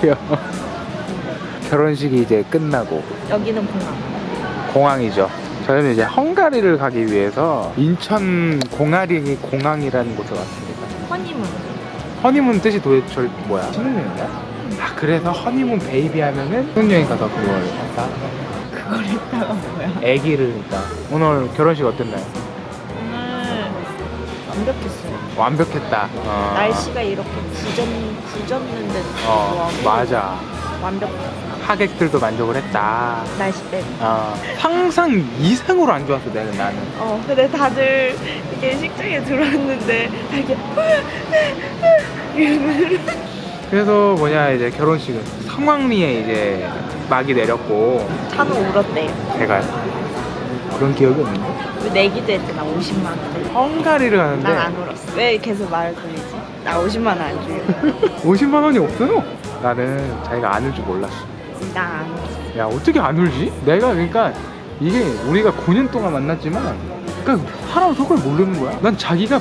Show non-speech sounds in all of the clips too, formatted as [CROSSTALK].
귀여워. [LAUGHS] 결혼식이 이제 끝나고 여기는 공항. 공항이죠. 저희는 이제 헝가리를 가기 위해서 인천 공아리 공항이라는 곳에 왔습니다. 허니문. 허니문 뜻이 도대체 뭐야? 신혼여행이야? 아 그래서 허니문 베이비 하면은 신혼여행 가서 그걸 했다. 그걸 했다가 뭐야? 애기를 그러니까 오늘 결혼식 어땠나요? 완벽했어요. 완벽했다. 어. 날씨가 이렇게 굳었, 굳었는데 어 맞아. 완벽했어. 하객들도 만족을 했다. 날씨 빼고. 어, 상상 이상으로 안 좋았어 내가 나는. 어, 근데 다들 이게 식장에 들어왔는데 이렇게 이러면 [LAUGHS] 그래서 뭐냐 이제 결혼식은 성황리에 이제 막이 내렸고 차는 울었대요. 제가 그런 기억이 없는데 왜 내기도 했대, 나 50만 원. 헝가리를 가는데 난 안 울었어. 왜 계속 말을 돌리지? 나 50만 원안 주려고. 50만 [LAUGHS] 원이 없어요. 나는 자기가 안 울 줄 몰랐어. 나안 울었어. 야 어떻게 안 울지? 내가 그러니까 이게 우리가 9년 동안 만났지만 그러니까 사람 속을 모르는 거야. 난 자기가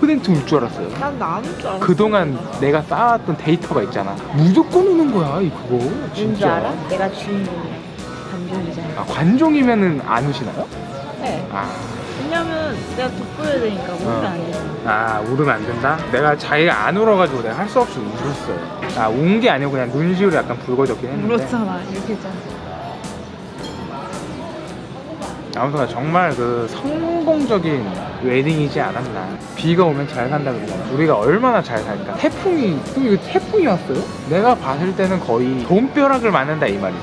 100%울 줄 알았어요. 난 나안울 줄 알았어. 그동안 내가 쌓았던 데이터가 있잖아. 무조건 우는 거야, 이 그거. 왠줄 진짜. 알아? 내가 주인공이야. 감정이잖아. 아, 관종이면은 안 우시나요? 네. 아, 왜냐면 내가 돋보여야 되니까 울면 어. 안 되잖아. 아, 울으면 안 된다? 내가 자기가 안 울어가지고 내가 할 수 없이 울었어요. 아, 운 게 아니고 그냥 눈시울이 약간 붉어졌긴 했는데. 울었잖아. 이렇게 했잖아. 아무튼 정말 그 성공적인 웨딩이지 않았나. 비가 오면 잘 산다 그러잖아. 우리가 얼마나 잘 살까. 태풍이, 또 이거 태풍이 왔어요? 내가 봤을 때는 거의 돈벼락을 맞는다 이 말이야.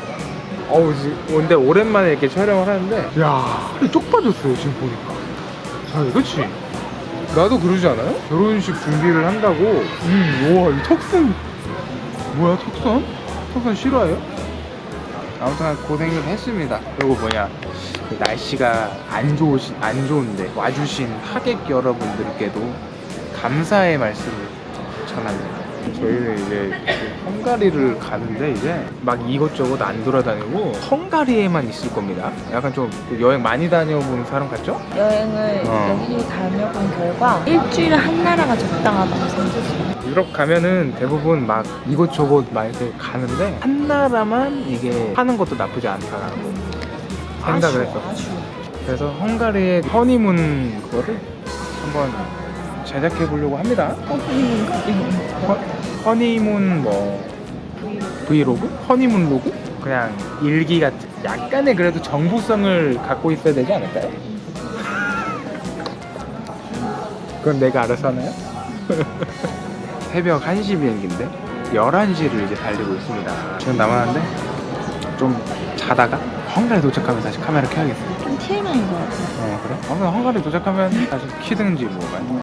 어우, 지- 근데 오랜만에 이렇게 촬영을 하는데, 야, 살이 쪽 빠졌어요, 지금 보니까. 자, 그치? 나도 그러지 않아요? 결혼식 준비를 한다고, 음, 우와, 이 턱선, 뭐야, 턱선? 턱선 싫어해요? 아무튼 고생을 했습니다. 그리고 뭐냐 그 날씨가 안 좋으시 안 좋은데 와주신 하객 여러분들께도 감사의 말씀을 전합니다. 저희는 이제 그 헝가리를 가는데 이제 막 이것저것 안 돌아다니고 헝가리에만 있을 겁니다. 약간 좀 여행 많이 다녀본 사람 같죠? 여행을 어. 여기 다녀본 결과 일주일에 한 나라가 적당하다고 생각했어요. 유럽 가면은 대부분 막 이것저것 많이 가는데 한 나라만 이게 하는 것도 나쁘지 않다라고 생각을 했어. 아쉬워. 그래서 헝가리의 허니문 그거를 한번 제작해 보려고 합니다. 허니문 허, 뭐 브이로그? 허니문 로그? 그냥 일기 같은 약간의 그래도 정보성을 갖고 있어야 되지 않을까요? [LAUGHS] 그건 내가 알아서 하나요? [LAUGHS] 새벽 1시 비행기인데 11시를 이제 달리고 있습니다. 지금 남았는데 좀 자다가 헝가리 도착하면 다시 카메라 켜야겠어요. 좀 TMI인 것 같아. 어 그래? 아무튼 헝가리 도착하면 다시 키든지 뭐